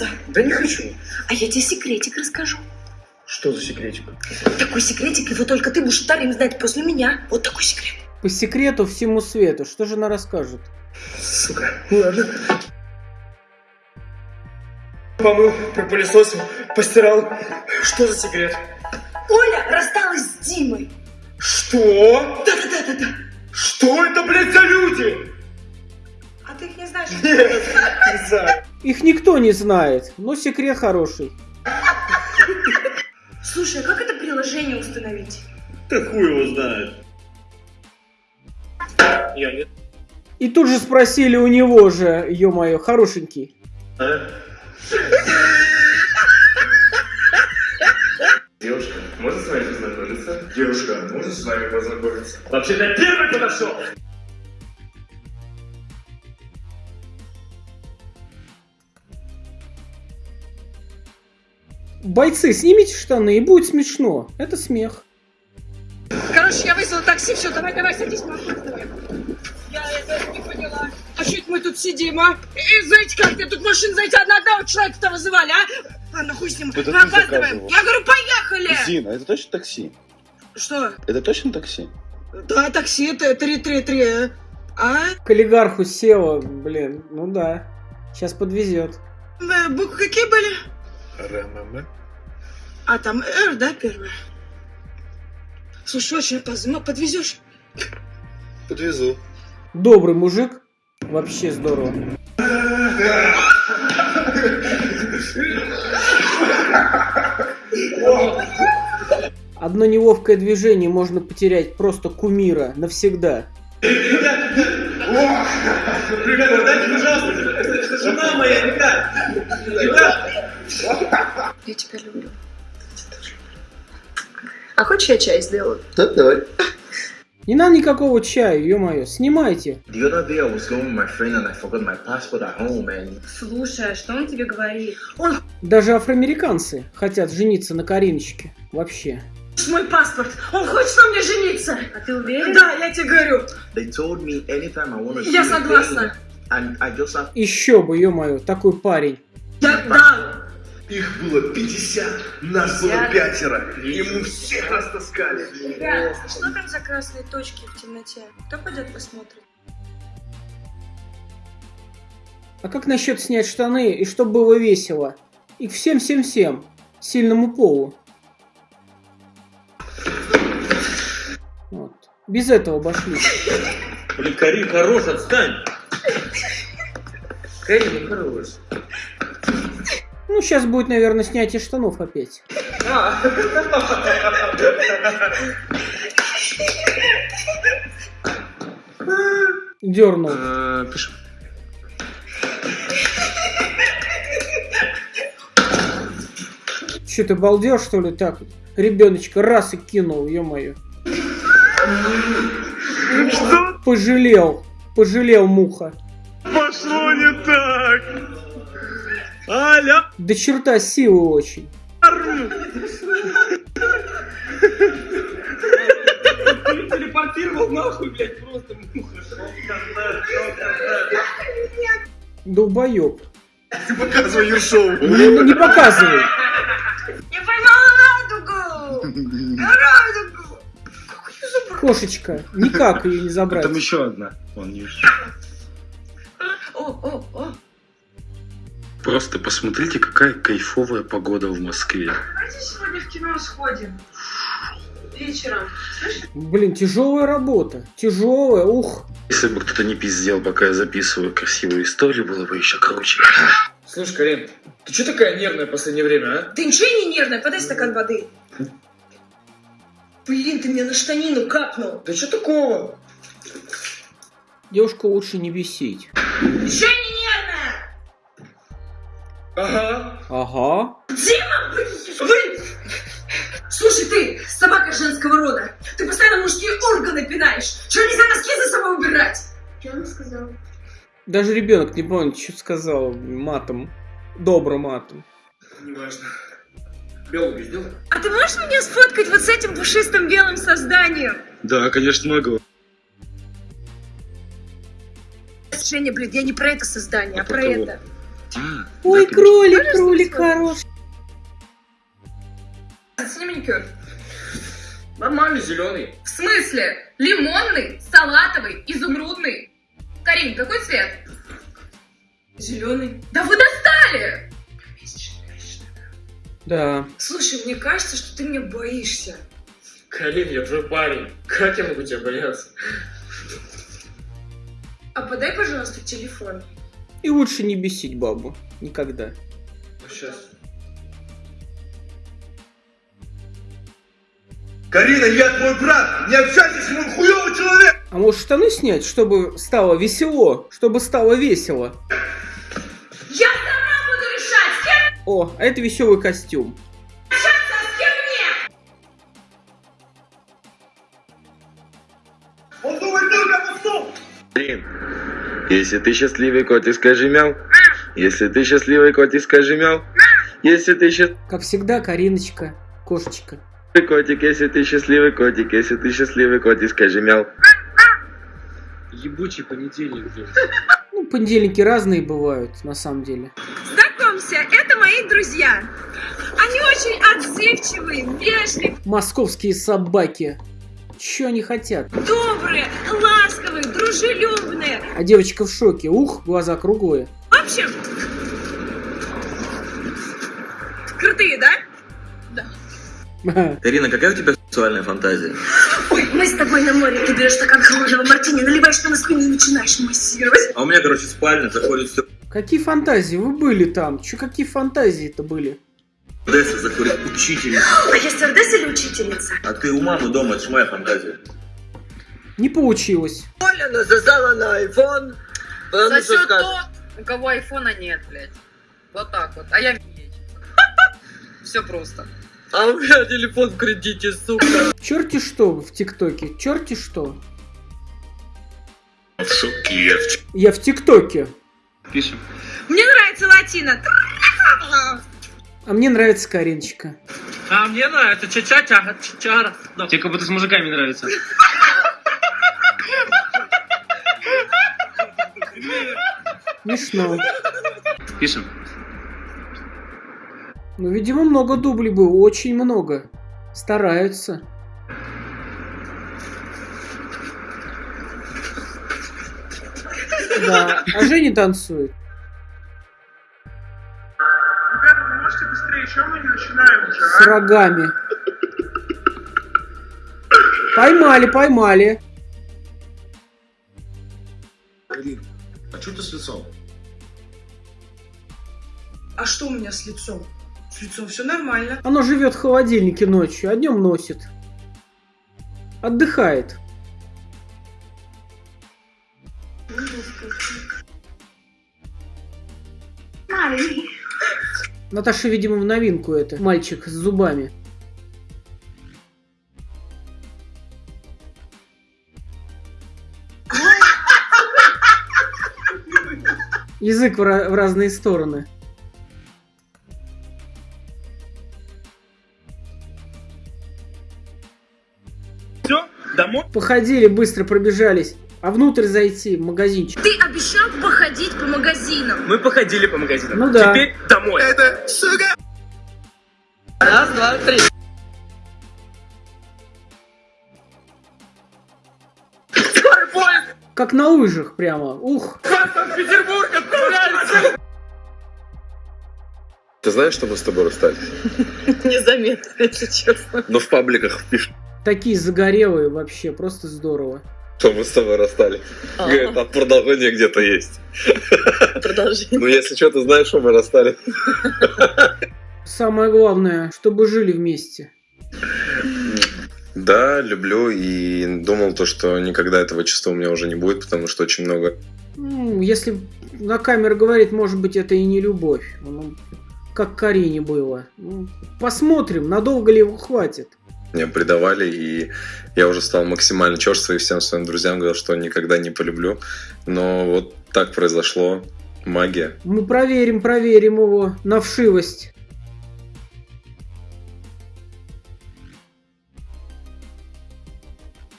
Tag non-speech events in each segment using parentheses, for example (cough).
признаться? Да не хочу. А я тебе секретик расскажу. Что за секретик? Такой секретик, его только ты будешь вторым знать после меня. Вот такой секрет. По секрету всему свету. Что же она расскажет? Сука. Ладно. Помыл, пропылесосил, постирал. Что за секрет? Оля рассталась с Димой. Что? Да-да-да-да-да. Что это, блядь, за люди? А ты их не знаешь? Нет, не знаю. Их никто не знает, но секрет хороший. Слушай, а как это приложение установить? Да хуй его знает. Я нет. И тут же спросили у него же, ё-моё, хорошенький. Девушка, можно с вами познакомиться? Девушка, можно с вами познакомиться? Вообще-то я первый подошел. Бойцы, снимите штаны, и будет смешно. Это смех. Короче, я вызвала такси, все, давай, давай, садись, опаздываем. Я это не поняла. А что это мы тут сидим, а? И знаете как, мне тут машин, знаете, одна одного человека-то вызывали, а? Ладно, хуй с ним, Это мы опаздываем. Я говорю, поехали! Зина, это точно такси? Что? Это точно такси? Да, такси, это 333, а? К олигарху села, блин, ну да. Сейчас подвезет. Э, Буквы какие были? РММ. А, там Р, да, первое? Слушай, очень а подвезешь? Подвезу. Добрый мужик. Вообще здорово. Одно неловкое движение можно потерять просто кумира навсегда. Ребята, дайте, пожалуйста. Это жена моя, ребят. Ребят. Я тебя люблю. А хочешь я чай сделаю? Да, давай. Не надо никакого чая, ё-моё, снимайте. Слушай, а что он тебе говорит? Даже афроамериканцы хотят жениться на Кариночке. Вообще. Мой паспорт! Он хочет на мне жениться! А ты уверен? Да, я тебе говорю. they told me anytime I Я согласна. And I just have Еще бы, ё-моё, такой парень. Я, да. Их было 50, нас было пятеро, и мы всех растаскали. Ребят, что там за красные точки в темноте? Кто пойдет посмотрит? А как насчет снять штаны и чтобы было весело? И всем-всем-всем. Сильному полу. Вот. Без этого обошлись. Блин, Карин, хорош, отстань. (laughs) Карина, хорош. Ну, сейчас будет, наверное, снятие штанов опять. Дернул. Пишем. Че ты балдел, что ли, так? Ребеночка раз и кинул, ё-моё. Пожалел. Пожалел муха. Аля. До черта силы очень. Телепортировал нахуй, блядь, просто муха. Долбоеб. Ты показывай Ершову. Ну, не показывай. Я поймала радугу! (laughs) Радугу! Кошечка. Никак ее не забрать. Там еще одна. Вон не О, Просто посмотрите, какая кайфовая погода в Москве. Давайте сегодня в кино сходим. Вечером. Блин, тяжелая работа. Тяжелая, ух. Если бы кто-то не пиздел, пока я записываю красивую историю, было бы еще круче. Слушай, Карин, ты что такая нервная в последнее время, а? Ты ничего не нервная? Подай стакан воды. Блин, ты мне на штанину капнул. Да что такого? Девушку лучше не бесить. Еще не! Ага. Ага. Дима, блин! Слушай, ты, собака женского рода, ты постоянно мужские органы пинаешь. Что, нельзя носки за собой убирать? Что она сказала? Даже ребенок не помнит, что сказал матом. Добрым матом. Неважно. Белую сделай. А ты можешь меня сфоткать вот с этим пушистым белым созданием? Да, конечно, могу. Женя, блин, я не про это создание, а, А про про кого? это. А, Ой, да, кролик, кролик хороший. Оцени маникюр. Нормальный, зеленый. В смысле? Лимонный, салатовый, изумрудный. Карин, какой цвет? Зеленый. Да вы достали! Да. Слушай, мне кажется, что ты меня боишься. Карин, я твой парень. Как я могу тебя бояться? А подай, пожалуйста, телефон. И лучше не бесить бабу. Никогда. Сейчас. Карина, я твой брат! Не общайся с ним, хуёвый человек! А может штаны снять, чтобы стало весело? Чтобы стало весело? Я сама буду решать, кем О, а это веселый костюм. Если ты счастливый котик, скажи мяу. Если ты счастливый котик, скажи мяу. Если ты счастливый Как всегда, Кариночка, кошечка. котик, если ты счастливый котик, если ты счастливый котик, скажи мяу. Ебучий понедельник, блин. Ну, понедельники разные бывают, на самом деле. Знакомься, это мои друзья. Они очень отзывчивые, вежливые, Московские собаки. Чё они хотят? добрые, ласковые, дружелюбные. А девочка в шоке. Ух, глаза круглые. В общем, крутые, да? Карина, (laughs) какая у тебя сексуальная фантазия? Ой, мы с тобой на море. Ты берешь стакан холодного мартини, наливаешь на спину и начинаешь массировать. А у меня, короче, спальня, заходит все Какие фантазии? Вы были там? Чё, какие фантазии-то были? Одесса, заходит учительница. А я стюардесса или учительница? А ты у мамы дома, это моя фантазия. Не получилось. Оля насосала на iPhone. Сосет тот, у кого айфона нет, блядь. Вот так вот. А я (laughs) Все просто. А у меня телефон в кредите, сука. Черти что в ТикТоке? Черти что? Я в ТикТоке. Пишем. Мне нравится латина. А мне нравится Кариночка. А мне нравится ча-ча-ча, чара. Тебе как будто с мужиками нравится. Смешно. Пишем. Ну, видимо, много дублей было. Очень много. Стараются. Да. А Женя танцует. Ребята, вы можете быстрее, еще мы не начинаем уже, С рогами. Поймали, поймали. Что ты с лицом? А что у меня с лицом? С лицом все нормально. Оно живет в холодильнике ночью, а днем носит. Отдыхает. Наташа, видимо, в новинку это. Мальчик с зубами. Язык в, ra- в разные стороны. Все, домой? Походили, быстро пробежались. А внутрь зайти, в магазинчик. Ты обещал походить по магазинам. Мы походили по магазинам. Ну да. Теперь домой. Это, сука! Раз, два, три. Как на лыжах прямо. Ух. Санкт-Петербург Ты знаешь, что мы с тобой расстались? Незаметно, если честно. Но в пабликах пишут, Такие загорелые вообще. Просто здорово. что мы с тобой расстались. Говорит, а продолжение где-то есть. Продолжение. Ну, если что, ты знаешь, что мы расстались. Самое главное, чтобы жили вместе. Да, люблю и думал то, что никогда этого чувства у меня уже не будет, потому что очень много Ну, если на камеру говорить, может быть, это и не любовь. Ну, как Карине было. Ну, посмотрим, надолго ли его хватит. меня предавали, и я уже стал максимально черствый и всем своим друзьям говорил, что никогда не полюблю. Но вот так произошло. Магия. Мы проверим, проверим его на вшивость.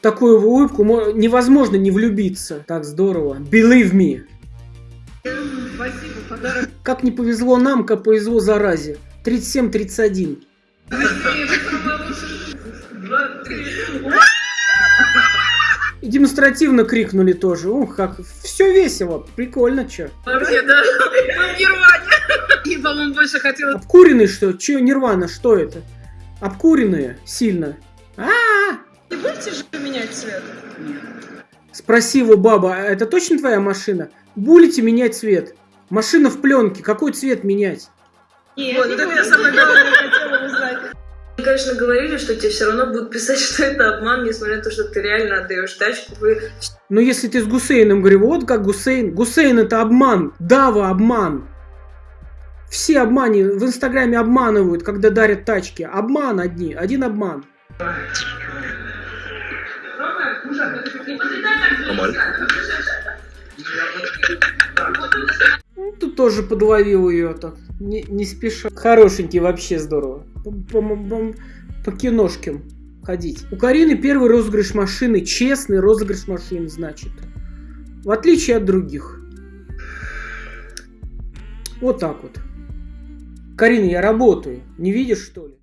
Такую улыбку мо- невозможно не влюбиться. Так здорово. Believe me. Спасибо, подарок. Как не повезло нам, как повезло заразе. 37-31. Два, три. И демонстративно крикнули тоже. Ух, как все весело, прикольно, чё. Вообще, да. Мы в Нирване. И, по-моему, больше хотела... Обкуренный что? Че, Нирвана, что это? Обкуренные сильно. А, -а! Не будете же менять цвет? Спроси его, баба, а это точно твоя машина? Будете менять цвет? Машина в пленке, какой цвет менять? Нет, вот, это я самое главное хотела узнать. Мне, конечно, говорили, что тебе все равно будут писать, (laughs) что это обман, несмотря на то, что ты реально отдаешь тачку. Вы... Но если ты с Гусейном говорю, вот как Гусейн. Гусейн это обман. Дава обман. Все обмани в Инстаграме обманывают, когда дарят тачки. Обман одни, один обман. Нормально. Тоже подловил ее так, не, не спеша. Хорошенький, вообще здорово. По, по, по- по киношкам ходить. У Карины первый розыгрыш машины, честный розыгрыш машины, значит. В отличие от других. Вот так вот. Карина, я работаю. Не видишь, что ли?